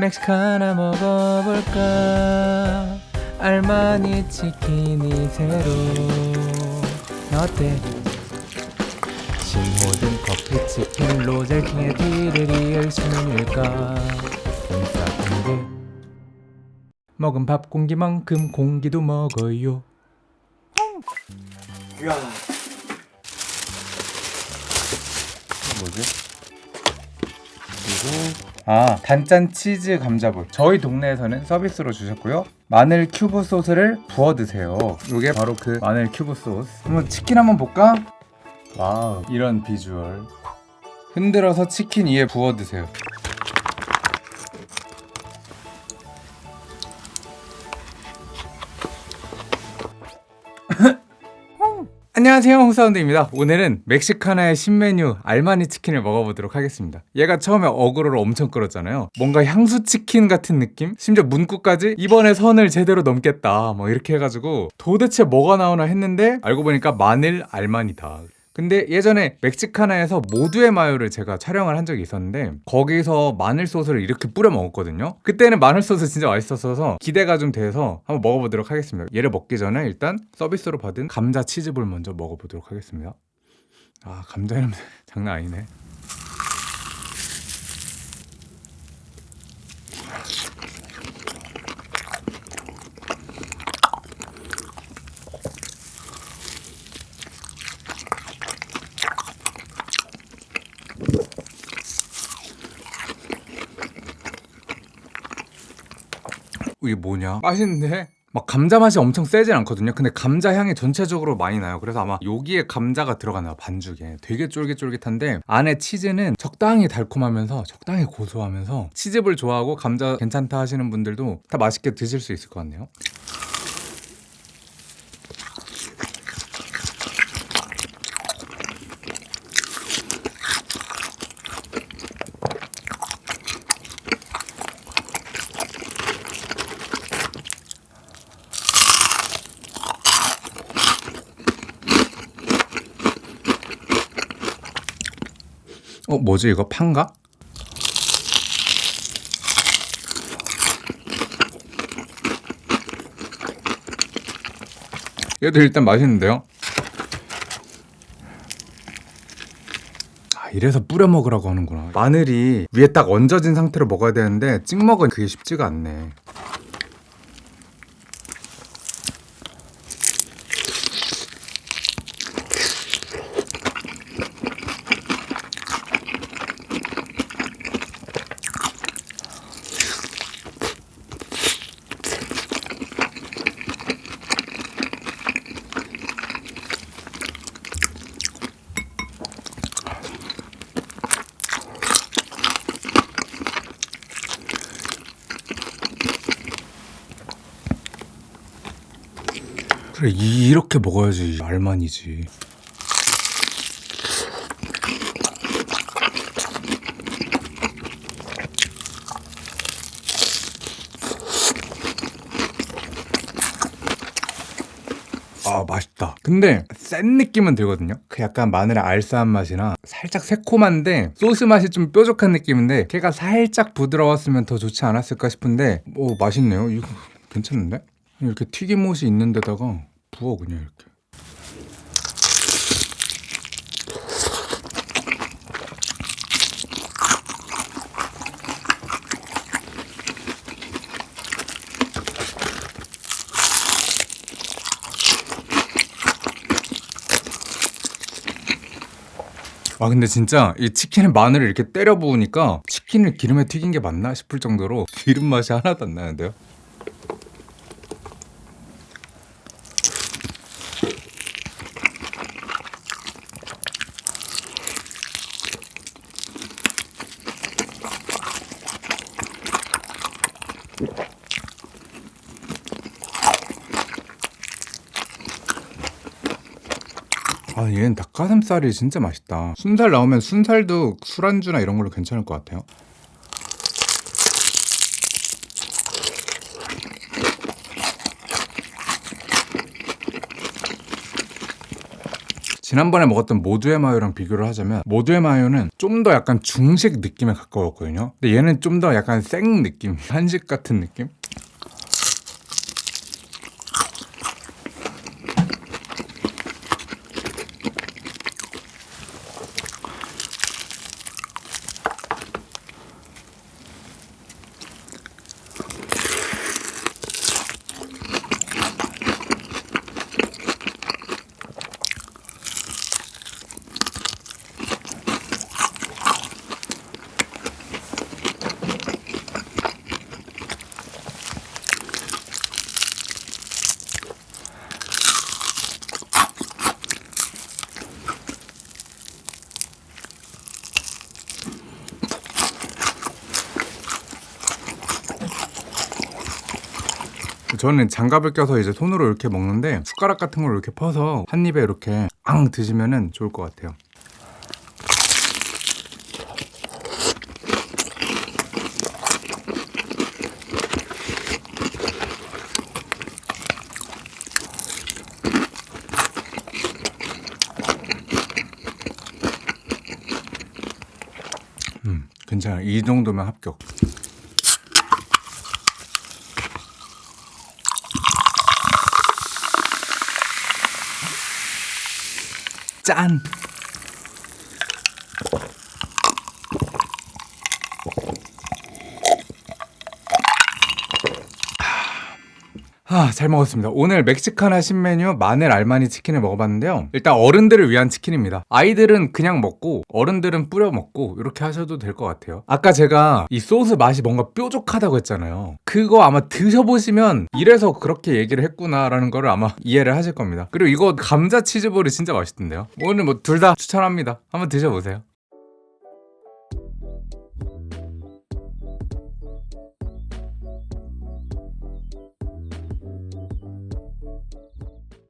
멕시카나 먹어볼까 알마니 치킨이 새로 어때? 신모든 커피 치킨 로 젤킹의 뒤를 이을 신을까 인싸인데 먹은 밥 공기만큼 공기도 먹어요 이야. 뭐지? 아 단짠 치즈 감자볼 저희 동네에서는 서비스로 주셨고요. 마늘 큐브 소스를 부어 드세요. 이게 바로 그 마늘 큐브 소스. 한번 치킨 한번 볼까? wow 이런 비주얼. 흔들어서 치킨 위에 부어 드세요 안녕하세요 홍사운드입니다. 오늘은 멕시카나의 신메뉴 알마니 치킨을 먹어보도록 하겠습니다. 얘가 처음에 어그로를 엄청 끌었잖아요. 뭔가 향수 치킨 같은 느낌? 심지어 문구까지 이번에 선을 제대로 넘겠다 뭐 이렇게 해가지고 도대체 뭐가 나오나 했는데 알고 보니까 마늘 알마니다 근데 예전에 멕시카나에서 모두의 마요를 제가 촬영을 한 적이 있었는데 거기서 마늘 소스를 이렇게 뿌려 먹었거든요. 그때는 마늘 소스 진짜 맛있었어서 기대가 좀 돼서 한번 먹어보도록 하겠습니다. 얘를 먹기 전에 일단 서비스로 받은 감자 치즈볼 먼저 먹어보도록 하겠습니다. 아 감자 이름 장난 아니네 이게 뭐냐? 맛있는데? 막 감자 맛이 엄청 세진 않거든요. 근데 감자 향이 전체적으로 많이 나요. 그래서 아마 여기에 감자가 들어가나 반죽에. 되게 쫄깃쫄깃한데 안에 치즈는 적당히 달콤하면서 적당히 고소하면서 치즈볼 좋아하고 감자 괜찮다 하시는 분들도 다 맛있게 드실 수 있을 것 같네요 어 뭐지 이거 판가? 얘도 일단 맛있는데요? 아 이래서 뿌려 먹으라고 하는구나 마늘이 위에 딱 얹어진 상태로 먹어야 되는데 찍먹은 그게 쉽지가 않네 그래 이- 이렇게 먹어야지 알만이지. 아 맛있다. 근데 센 느낌은 들거든요. 그 약간 마늘의 알싸한 맛이나 살짝 새콤한데 소스 맛이 좀 뾰족한 느낌인데 걔가 살짝 부드러웠으면 더 좋지 않았을까 싶은데 오 맛있네요. 이거 괜찮은데? 이렇게 튀김옷이 있는 데다가 부어 그냥 이렇게. 아 근데 진짜 이 치킨에 마늘을 이렇게 때려 부으니까 치킨을 기름에 튀긴 게 맞나 싶을 정도로 기름 맛이 하나도 안 나는데요 아 얘는 닭가슴살이 진짜 맛있다. 순살 나오면 순살도 술안주나 이런 걸로 괜찮을 것 같아요 지난번에 먹었던 모두의 마요랑 비교를 하자면 모두의 마요는 좀 더 약간 중식 느낌에 가까웠거든요. 근데 얘는 좀 더 약간 생 느낌, 한식 같은 느낌? 저는 장갑을 껴서 이제 손으로 이렇게 먹는데 숟가락 같은 걸 이렇게 퍼서 한 입에 이렇게 앙 드시면은 좋을 것 같아요. 음, 괜찮아요. 이 정도면 합격. 짠! 아, 잘 먹었습니다. 오늘 멕시카나 신메뉴 마늘 알마니 치킨을 먹어봤는데요. 일단 어른들을 위한 치킨입니다. 아이들은 그냥 먹고 어른들은 뿌려 먹고 이렇게 하셔도 될 것 같아요. 아까 제가 이 소스 맛이 뭔가 뾰족하다고 했잖아요. 그거 아마 드셔보시면 이래서 그렇게 얘기를 했구나라는 거를 아마 이해를 하실 겁니다. 그리고 이거 감자 치즈볼이 진짜 맛있던데요. 오늘 뭐 둘 다 추천합니다. 한번 드셔보세요.